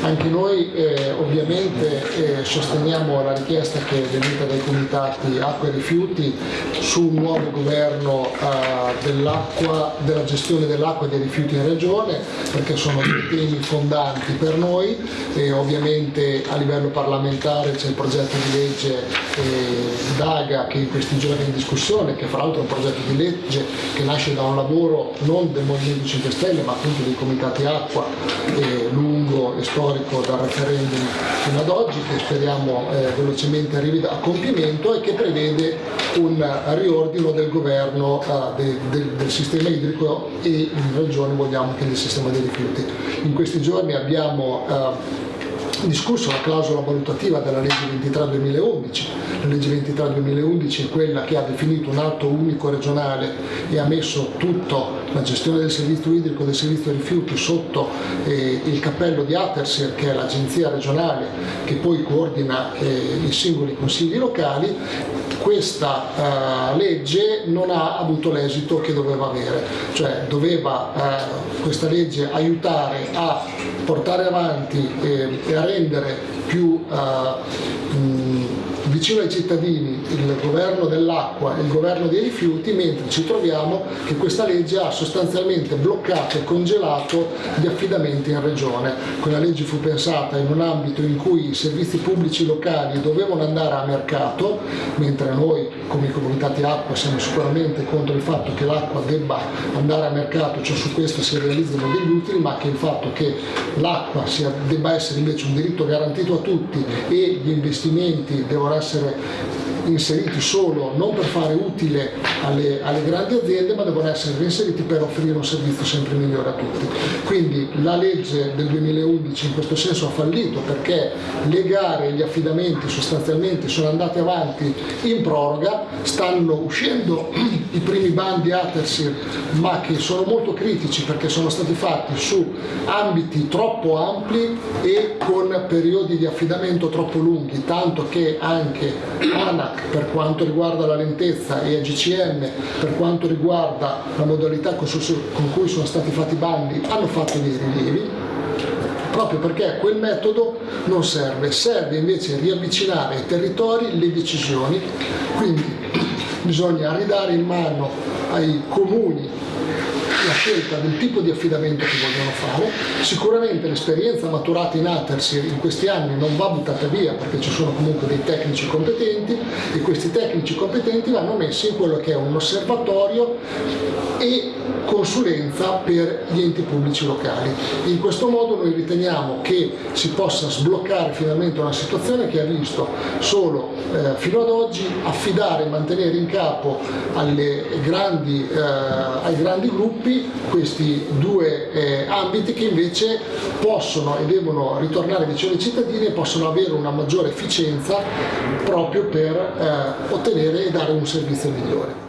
Anche noi eh, ovviamente eh, sosteniamo la richiesta che è venuta dai comitati acqua e rifiuti su un nuovo governo eh, della gestione dell'acqua e dei rifiuti in regione perché sono dei temi fondanti per noi. E ovviamente a livello parlamentare c'è il progetto di legge eh, DAGA che in questi giorni è in discussione, che fra l'altro è un progetto di legge che nasce da un lavoro non del Movimento 5 Stelle ma appunto dei comitati acqua eh, e storico dal referendum fino ad oggi che speriamo eh, velocemente arrivi a compimento e che prevede un riordino del governo eh, de, de, del sistema idrico e in regione vogliamo che del sistema dei rifiuti. In questi giorni abbiamo eh, discusso la clausola valutativa della legge 23-2011. La legge 23-2011 è quella che ha definito un atto unico regionale e ha messo tutta la gestione del servizio idrico e del servizio rifiuti sotto eh, il cappello di Atersir, che è l'agenzia regionale che poi coordina eh, i singoli consigli locali questa uh, legge non ha avuto l'esito che doveva avere, cioè doveva uh, questa legge aiutare a portare avanti e, e a rendere più mh, vicino ai cittadini il governo dell'acqua e il governo dei rifiuti, mentre ci troviamo che questa legge ha sostanzialmente bloccato e congelato gli affidamenti in regione. Quella legge fu pensata in un ambito in cui i servizi pubblici locali dovevano andare a mercato, mentre noi come comunitati acqua siamo sicuramente contro il fatto che l'acqua debba andare a mercato, cioè su questo si realizzano degli utili, ma che il fatto che l'acqua debba essere invece un diritto garantito a tutti e gli investimenti devono essere inseriti solo non per fare utile alle, alle, grandi aziende ma devono essere reinseriti per offrire un servizio sempre migliore a tutti. Quindi la legge del 2011 in questo senso ha fallito perché le gare e gli affidamenti sostanzialmente sono andati avanti in proroga, stanno uscendo i primi bandi Atersir ma che sono molto critici perché sono stati fatti su ambiti troppo ampli e con periodi di affidamento troppo lunghi, tanto che anche ANAC per quanto riguarda la lentezza e AGCM per quanto riguarda la modalità con cui sono stati fatti i bandi hanno fatto dei rilievi proprio perché quel metodo non serve, serve invece riavvicinare ai territori le decisioni, quindi bisogna ridare in mano ai comuni la scelta del tipo di affidamento che vogliono fare. Sicuramente l'esperienza maturata in Atersir in questi anni non va buttata via perché ci sono comunque dei tecnici competenti e questi tecnici competenti vanno messi in quello che è un osservatorio e consulenza per gli enti pubblici locali. In questo modo noi riteniamo che si possa sbloccare finalmente una situazione che ha visto solo eh, fino ad oggi affidare e mantenere in capo grandi, eh, ai grandi gruppi questi due eh, ambiti che invece possono e devono ritornare vicino ai cittadini e possono avere una maggiore efficienza proprio per eh, ottenere e dare un servizio migliore.